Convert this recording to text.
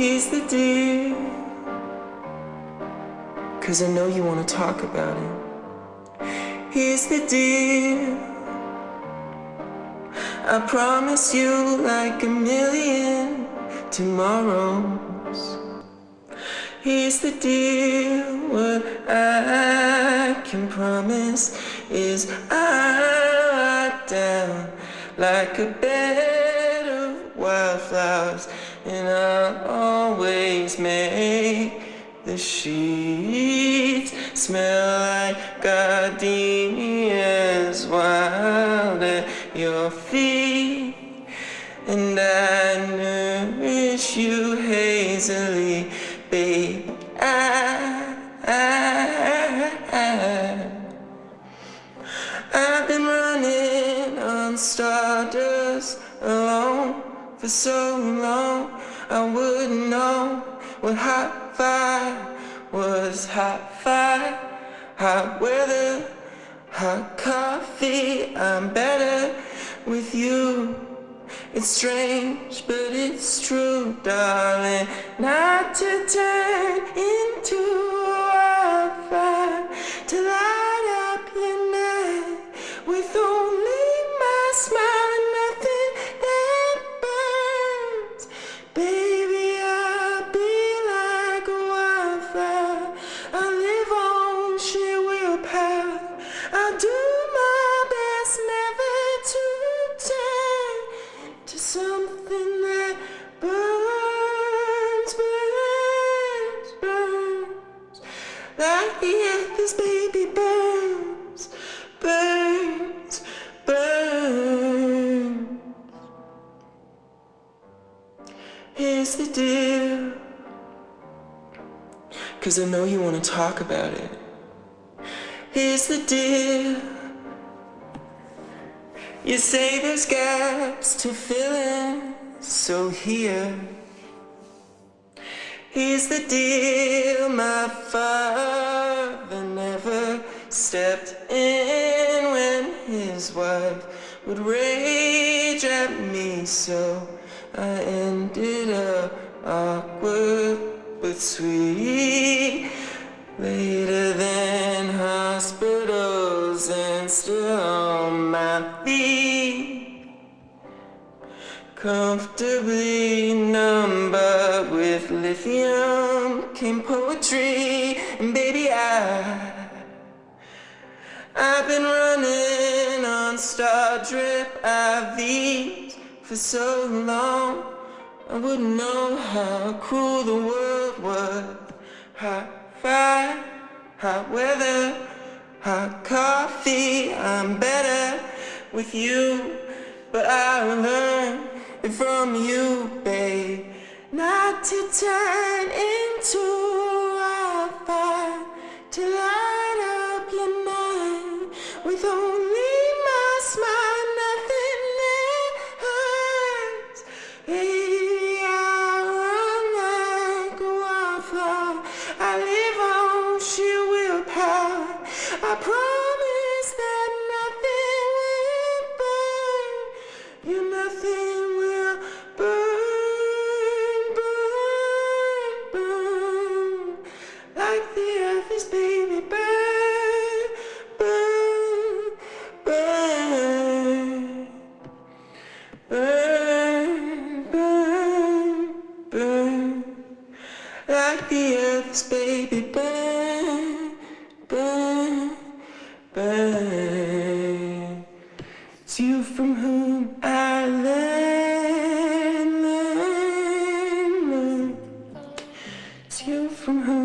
Here's the deal. Cause I know you wanna talk about it. Here's the deal. I promise you like a million tomorrows. Here's the deal. What I can promise is I'll lock down like a bed of wildflowers, and I'll always make the sheets smell like gardenias And I nourish you hazily, babe. I, I, I, I've been running on stardust alone for so long. I wouldn't know what hot fire was hot fire, hot weather, hot coffee. I'm better with you. It's strange, but it's true, darling. Not to turn into The earth, this baby burns, burns, burns. Here's the deal. Cause I know you wanna talk about it. Here's the deal. You say there's gaps to fill in, so here. Here's the deal, my father never stepped in when his wife would rage at me, so I ended up awkward but sweet. Later than hospitals and still on my feet. Comfortably numb but lithium came poetry. And baby I I've been running on star drip IVs for so long. I wouldn't know how cruel the world was. Hot fire, hot weather, hot coffee. I'm better with you. But I learned it from you, To turn into a fire To light up your night With only my smile, nothing hurts. Baby, I run like a wildfire I live on sheer willpower I promise from her.